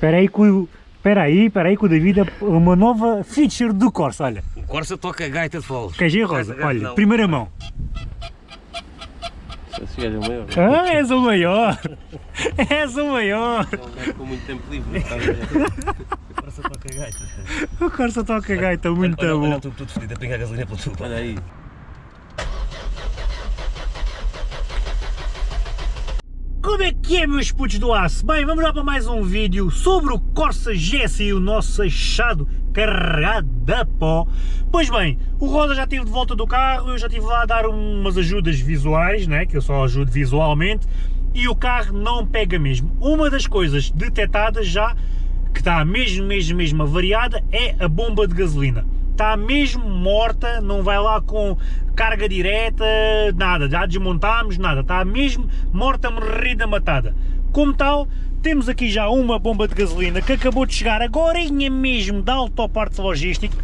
Espera aí que o... Espera aí, espera aí que o David é uma nova feature do Corsa, olha. O Corsa toca gaita de foles. Ver, Rosa? Olha, primeira mão. Esse gajo é o maior. Ah, és o maior! És o maior! É um gajo com muito tempo livre, não ver? O Corsa toca gaita. O Corsa toca gaita, muito olha, bom. Olha o tubo todo fedido a pingar gasolina pelo tubo. Olha aí. Como é que é, meus putos do aço? Bem, vamos lá para mais um vídeo sobre o Corsa GSI, o nosso achado carregado a pó. Pois bem, o Rosa já esteve de volta do carro, eu já estive lá a dar umas ajudas visuais, né, que eu só ajudo visualmente, e o carro não pega mesmo. Uma das coisas detectadas já, que está mesmo, mesmo, mesmo avariada, é a bomba de gasolina está mesmo morta, não vai lá com carga direta, nada, já desmontámos, nada, está mesmo morta, morrida, matada. Como tal, temos aqui já uma bomba de gasolina que acabou de chegar agora mesmo da Autopartes Logística,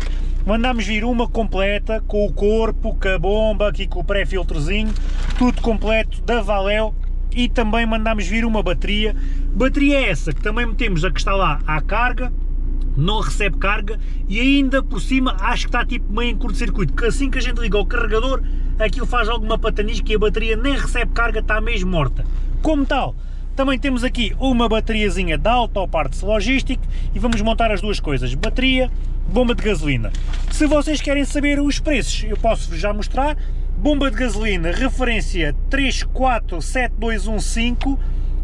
mandámos vir uma completa, com o corpo, com a bomba, aqui com o pré-filtrozinho, tudo completo da Valeo, e também mandámos vir uma bateria, bateria essa que também metemos a que está lá à carga, não recebe carga e ainda por cima acho que está tipo meio em curto-circuito, que assim que a gente liga o carregador, aquilo faz alguma patanisca e a bateria nem recebe carga, está mesmo morta. Como tal, também temos aqui uma bateriazinha da Autoparts Logistic e vamos montar as duas coisas, bateria, bomba de gasolina. Se vocês querem saber os preços, eu posso já mostrar, bomba de gasolina, referência 347215,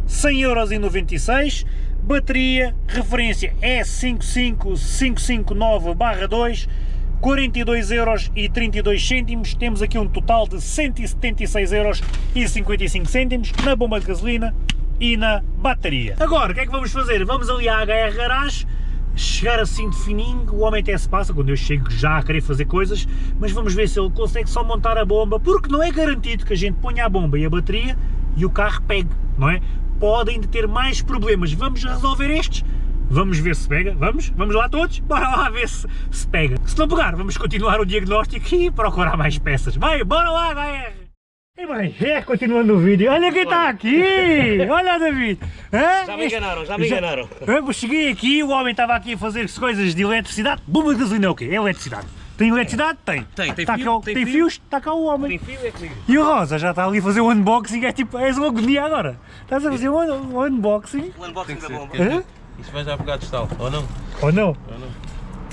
100,96€, bateria, referência E55559-2, 42,32€, temos aqui um total de 176,55€ na bomba de gasolina e na bateria. Agora, o que é que vamos fazer? Vamos ali à HR Garage, chegar assim de fininho, o homem até se passa quando eu chego já a querer fazer coisas, mas vamos ver se ele consegue só montar a bomba, porque não é garantido que a gente ponha a bomba e a bateria e o carro pegue, não é? Podem ter mais problemas. Vamos resolver estes? Vamos ver se pega, vamos? Vamos lá todos? Bora lá ver se, se pega. Se não pegar, vamos continuar o diagnóstico e procurar mais peças. Vai, bora lá, HR! E bem, é, continuando o vídeo, olha quem está aqui! Olha David! Hã? Já me enganaram, já me enganaram. Eu cheguei aqui, o homem estava aqui a fazer coisas de eletricidade. Bomba de gasolina é o quê? É eletricidade. Tem eletricidade? Tem. Tem, tem, tá fio, cá, tem, tem fios? Está cá o homem. Tem fio é comigo. E o Rosa já está ali a fazer o unboxing, é tipo, és uma agonia agora. Estás a fazer o un o unboxing? O unboxing da bomba. Hã? Isto vai já pegar de estalo, ou não? Ou não? Ou não?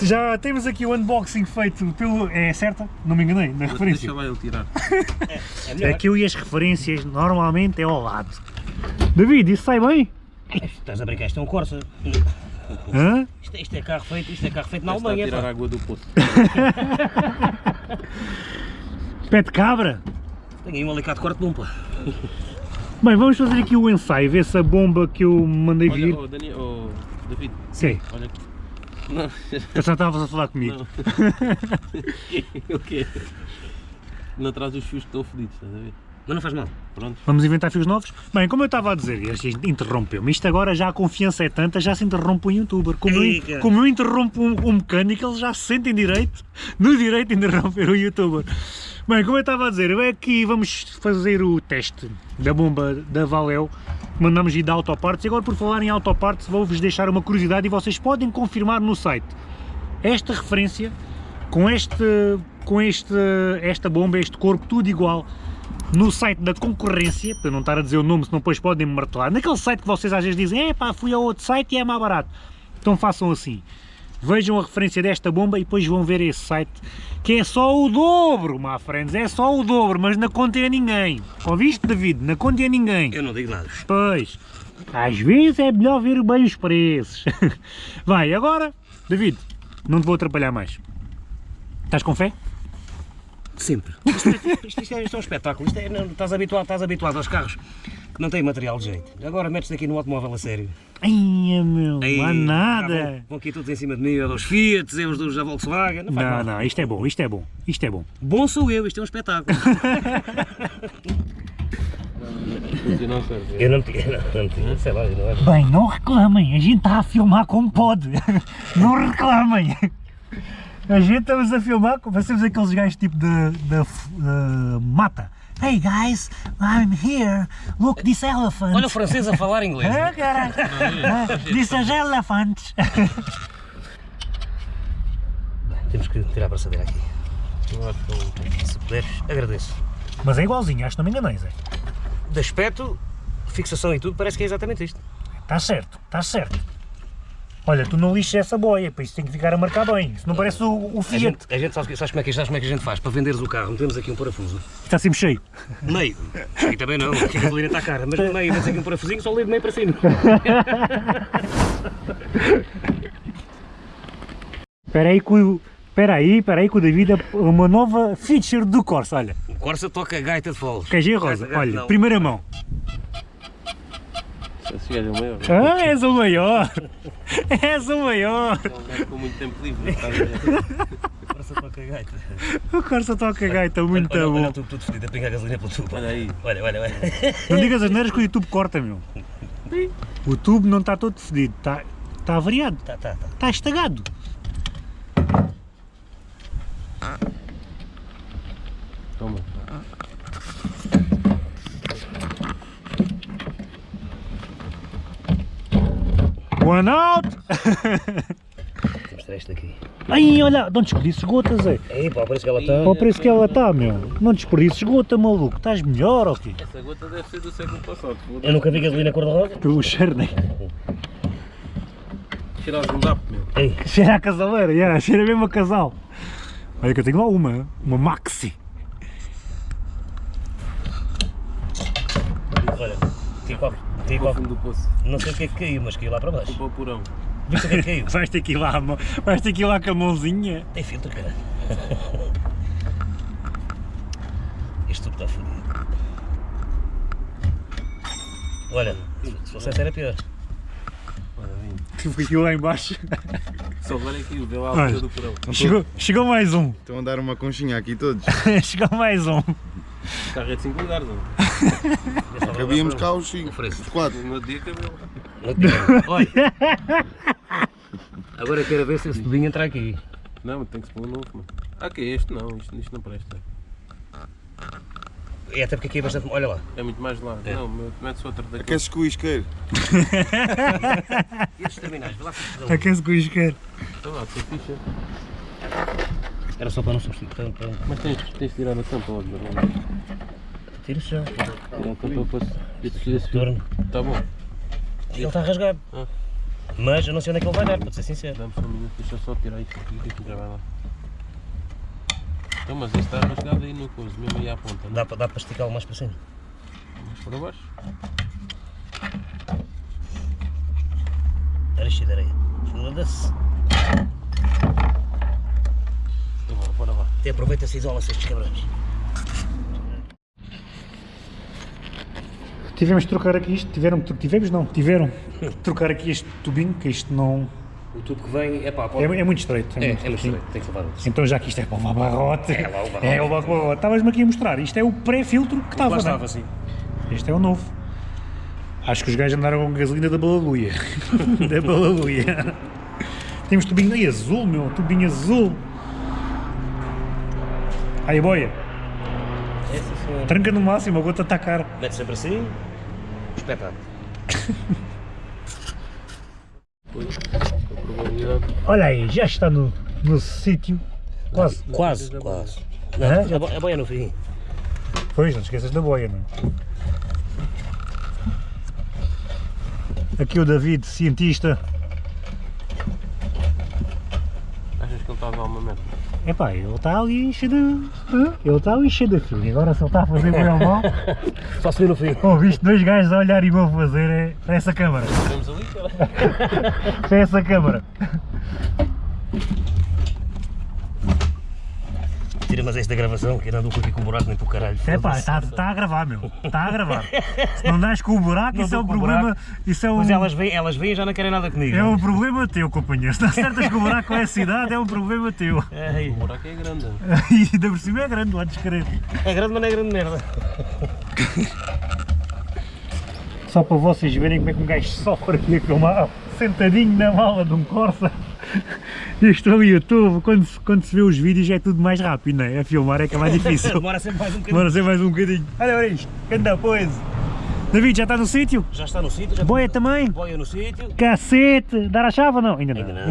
Já temos aqui o unboxing feito pelo... é certa? Não me enganei, na referência. Deixa lá ele tirar. É melhor. Aquilo e as referências normalmente é ao lado. David, isso sai bem? Estás a brincar, isto é um Corsa. Hã? Isto, isto é carro feito, isto é carro feito na Está a Alemanha. tirar pá. água do poço. Pé de cabra? Tenho aí um alicate corte de um, pá. Bem, vamos fazer aqui o ensaio, ver se a bomba que eu mandei vir... Olha, oh, Daniel, oh, David, Sim, olha aqui. Não, eu só estavas a falar comigo. não. o quê? Não traz os fios que estão fodidos, estás a ver? Mas não faz mal. Pronto. Vamos inventar fios novos? Bem, como eu estava a dizer, interrompeu-me. Isto agora já a confiança é tanta, já se interrompe um youtuber. Como, eu, como eu interrompo um, um mecânico, eles já se sentem direito, no direito de interromper o youtuber. Bem, como eu estava a dizer, é que vamos fazer o teste da bomba da Valeo, mandamos ir da Autoparts, e agora por falar em Autoparts vou-vos deixar uma curiosidade e vocês podem confirmar no site. Esta referência, com, este, com este, esta bomba, este corpo, tudo igual, no site da concorrência, para não estar a dizer o nome, senão depois podem me martelar, naquele site que vocês às vezes dizem, é pá, fui a outro site e é mais barato. Então façam assim, vejam a referência desta bomba e depois vão ver esse site, que é só o dobro, my friends, é só o dobro, mas na conta é ninguém. Ouviste, David? Na conta é ninguém. Eu não digo nada. Pois, às vezes é melhor ver bem os preços. Vai, agora, David, não te vou atrapalhar mais. Estás com fé? Sempre. Isto, é- isto- isto é, isto é um espetáculo. Isto é, não, estás, habituado, estás habituado aos carros que não têm material de jeito. Agora metes-te aqui no automóvel a sério. Ai, meu, Aí, não há já nada. Vão, vão aqui todos em cima de mim, dos Fiat, eu dos da Volkswagen. Não, faz Não, mal. não, isto é bom, isto é bom, isto é bom. Bom sou eu, isto é um espetáculo. Eu não tinha, não, não tinha, sei lá, não é. Bem, não reclamem, a gente está a filmar como pode. Não reclamem. A gente estamos a filmar, como parecemos aqueles gajos tipo da, da, da mata, Hey guys, I'm here. Look, this elephant. Olha o francês a falar inglês. Ah, caralho. Ah, This is elephant. Temos que tirar a braçadeira aqui. É Se puderes, agradeço. Mas é igualzinho, acho que não me enganei, Zé. De aspecto, fixação e tudo, parece que é exatamente isto. Está certo, está certo. Olha, tu não lixes essa boia, para isso tem que ficar a marcar bem. Se não parece o, o A Fiat. gente, a gente sabe, sabes, como é que, sabes como é que a gente faz? Para venderes o carro, metemos aqui um parafuso. Está sempre cheio. Meio. Aqui também não, aqui a gasolina está cara. Mas no meio, metes aqui um parafusinho, só levo meio para cima. Espera aí que o... Espera aí, espera aí que o David é uma nova feature do Corsa, olha. O Corsa toca a gaita de foles. KG Rosa, Gaita- olha, não. primeira mão. Esse gajo é o maior. Ah, és o maior! És o maior! É um gajo com muito tempo livre. estás a ver? O Corsa toca a gaita. O Corsa toca gaita, muito olha, bom. Olha, tudo, tudo fedido, a pingar gasolina pelo tubo. Olha aí. Olha, olha, olha. Não digas as neiras que o YouTube corta, meu. O tubo não está todo fedido, está, está avariado, Tá, tá, tá. está estagado. Toma. One out! Mostrar isto aqui. Ai, olha, não desperdices gota, Zé. Ei, pá, parece que ela está. Para o preço que ela está, meu. Não desperdices gota, maluco. Estás melhor ou quê? Essa gota deve ser do século passado. Eu nunca vi gasolina cor-de-rosa. Pelo cheiro, né? Cheira a zundap, meu. Ei, Cheira a casaleira, yeah, cheira mesmo a casal. Olha que eu tenho lá uma, uma Maxi. olha, tem qualquer. Tem Para o qualquer. fundo do poço. Não sei o que é que caiu, mas caiu lá para baixo. Para o porão. Viste o que é que caiu? Vais ter que ir lá, vais ter que ir lá com a mãozinha. Tem filtro, cara. Este tubo está fodido. Olha, se fosse essa era pior. Olha. Tive aquilo lá embaixo. Só é que vê lá a Olha. altura do porão. Chegou, chegou mais um. Estão a dar uma conchinha aqui todos. chegou mais um. O carro é de 5 lugares, não? Cabíamos cá os 5, Ofereço. os 4. No dia cabelo. Olha. Agora quero ver se esse tubinho entra aqui. Não, tem que se pôr um novo, mano. Ah, que é este? Não, isto, isto não presta. É até porque aqui é bastante. Olha lá. É muito mais largo. É. Não, mete-se outro daqui. Aqueces com o isqueiro. E estes terminais? Vê lá se. Aquece com o isqueiro. Então lá, tem ficha. Era só para não substituir. Para. Mas tens, tens de tirar a tampa logo, não Tira já. A tampa para se... esse Torno. Tá bom. Ele está rasgado. Ah. Mas eu não sei onde é que ele vai dar, para ser sincero. Dá-me só um minuto, deixa só tirar isto aqui que aqui já vai lá. Então, mas isto está rasgado aí no coisa, mesmo aí à ponta, não? Dá, para- dá para esticá-lo mais para cima. Mais para baixo. Cheio de areia. Foda-se. Então, bora, bora lá. Até aproveita-se e isola-se estes cabrões. Tivemos de trocar aqui isto. Tiveram, tivemos não, tiveram de trocar aqui este tubinho, que isto não. O tubo que vem é pá, É, pode... é muito estreito. É, é muito muito estreitinho. estreito, tem que levar outro. Então já que isto é para o barrote. É lá o barrote. É o barrote. Estavas-me aqui a mostrar. Isto é o pré-filtro que estava. Lá é? estava, sim. Este é o novo. Acho que os gajos andaram com gasolina da balaluia. da balaluia. Temos tubinho aí azul, meu. Tubinho azul. Aí, boia. É. Tranca no máximo, eu vou-te atacar. Mete sempre assim. Espetáculo. Pois, a probabilidade. Olha aí, já está no, no sítio. Quase. Quase, quase. Não, a, bo- a boia no fim. Pois, não esqueças da boia, não é? Aqui o David, cientista. Achas que ele está a dar uma? Epá, ele está ali cheio de... Ele está ali cheio de frio. E agora se ele está a fazer bem ou mal... Só se no fim. Oh, viste dois gajos a olhar e vão fazer é, para essa câmara. Para essa câmara. Mas este da gravação, que ainda ando aqui com o buraco nem para o caralho. Epá, foda-se. está tá a gravar, meu. Está a gravar. Se não das com o buraco, Não isso é um problema... buraco. Isso é um... Mas elas vêm, elas vêm e já não querem nada comigo. É um problema teu, companheiro. Se não acertas com o buraco com essa idade, é um problema teu. Ei, O buraco é grande. E ainda por cima é grande, lá descrever. é grande, mas não é grande merda. Só para vocês verem como é que um gajo sofre aqui a filmar. sentadinho na mala de um Corsa. Isto no YouTube, quando se, quando se vê os vídeos é tudo mais rápido, não é? A filmar é que é mais difícil. Demora sempre mais um bocadinho. Demora ser mais um bocadinho. Olha, olha isto, anda. David, já está no sítio? Já está no sítio, Boia está- também? Boia no sítio. Cacete! Dar a chave ou não? Ainda não, Ainda não.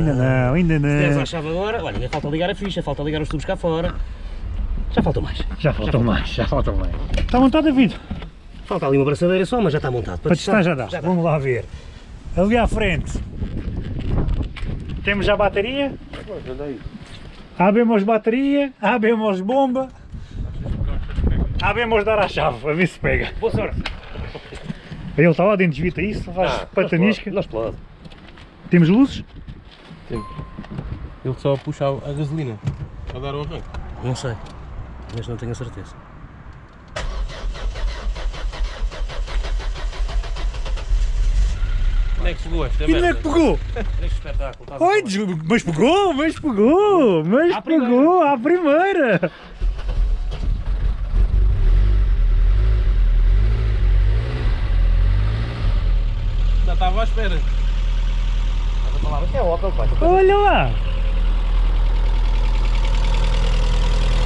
ainda não, ainda não. a chave agora, olha, ainda falta ligar a ficha, falta ligar os tubos cá fora. Já faltam mais. Já faltam mais, já faltam mais. Está montado, David? Falta ali uma braçadeira só, mas já está montado. Para testar já dá. Já dá. Vamos lá ver. Ali à frente. Temos já a bateria. Abemos bateria, abemos bomba. Abemos dar a chave, a ver se pega. Boa sorte. Ele está lá dentro, desvita isso, faz Ah, patanisca. Não explode. Temos luzes? Ele só puxa a gasolina a dar o arranque. Não sei, mas não tenho a certeza. Onde é que chegou esta E não é merda? que pegou? Este espetáculo. Oi, mas pegou, mas pegou, mas À primeira. pegou à primeira. Já estava à espera. Estás a falar, mas é Opel, tu- Olha lá.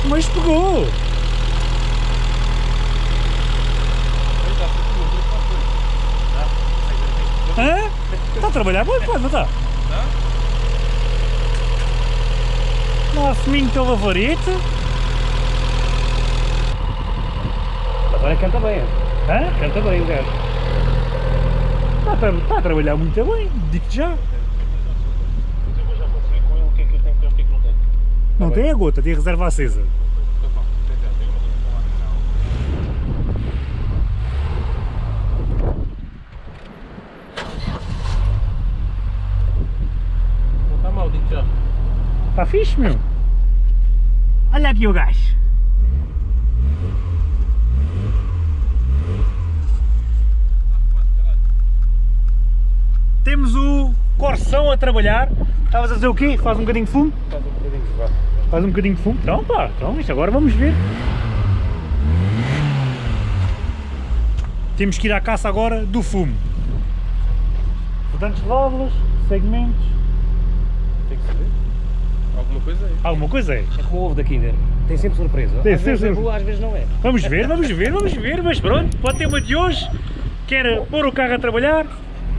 Mas pegou. Hã? Está a trabalhar pá, não está? Nosso minho teu favorito. Agora canta bem. Hã? Canta bem o gajo. Está a, tra- está a trabalhar muito bem, digo-te já. Não tem a gota, tem a reserva acesa. Não está mal, digo já. Está Tá fixe, meu. Olha aqui o gajo. Temos o Corção a trabalhar. Estavas a dizer o quê? Faz um bocadinho de fumo? Faz um bocadinho de vá. Faz um bocadinho de fumo? Então pá, então isto agora vamos ver. Temos que ir à caça agora do fumo. De válvulas, segmentos, Tem que saber. Alguma coisa aí. alguma coisa é. É como o ovo da Kinder. Tem sempre surpresa. Tem às vezes sempre é boa, às vezes não é. Vamos ver, vamos ver, vamos ver, mas pronto, pode ter uma de hoje, quer pôr o carro a trabalhar,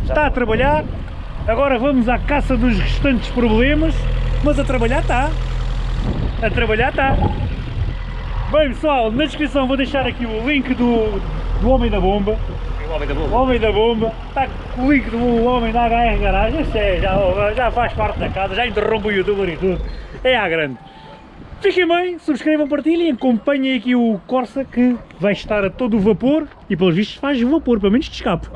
está a trabalhar, agora vamos à caça dos restantes problemas, mas a trabalhar está, a trabalhar está. Bem pessoal, na descrição vou deixar aqui o link do, do Homem da Bomba, É o homem da o boa. Homem da Bomba, está com o link do Homem da HR Garagem, isso é, já, já faz parte da casa, já interrompe o youtuber e tudo, é à grande. Fiquem bem, subscrevam, partilhem, acompanhem aqui o Corsa que vai estar a todo o vapor e pelos vistos faz vapor, pelo menos de escape.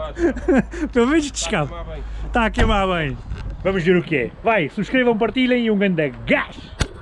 pelo menos de escape. Tomar bem. Está a queimar bem. Vamos ver o que é. Vai, subscrevam, partilhem e um grande gás!